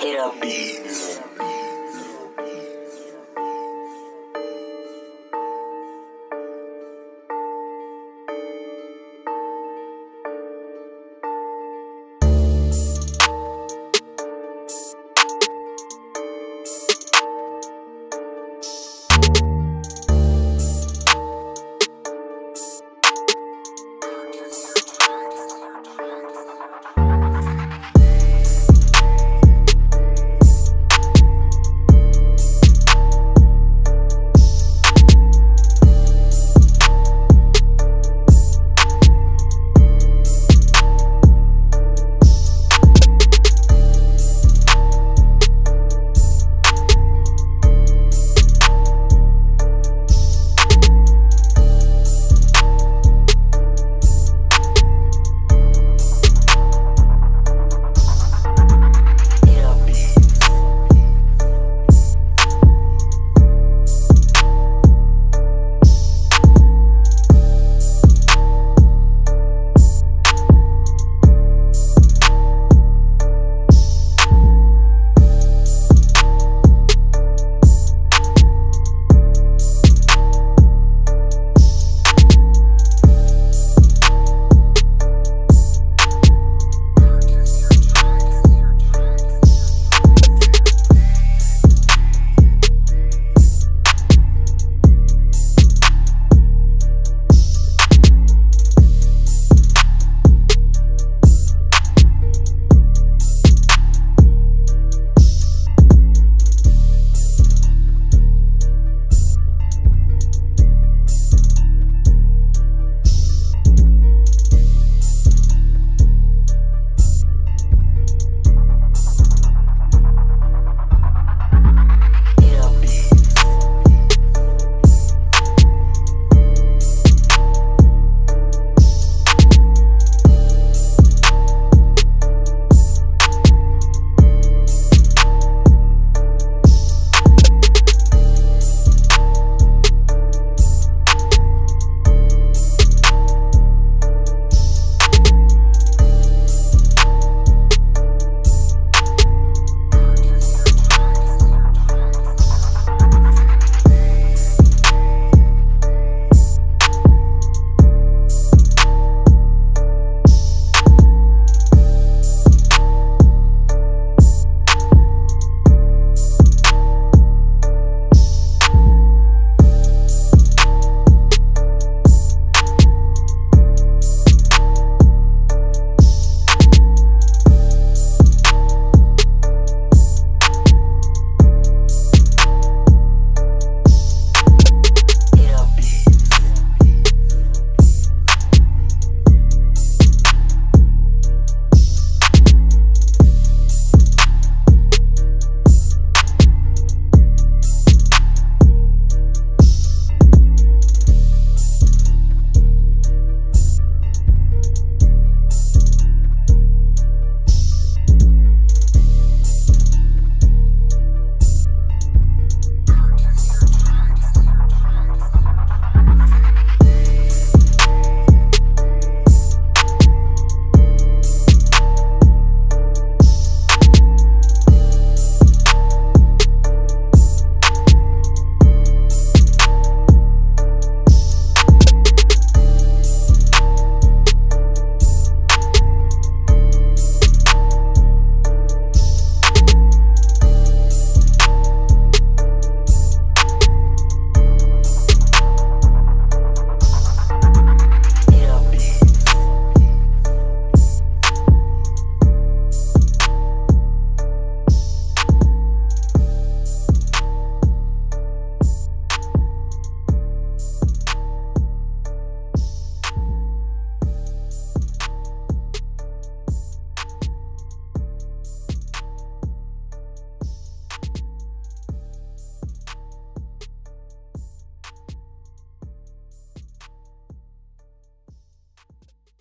Hit 'em.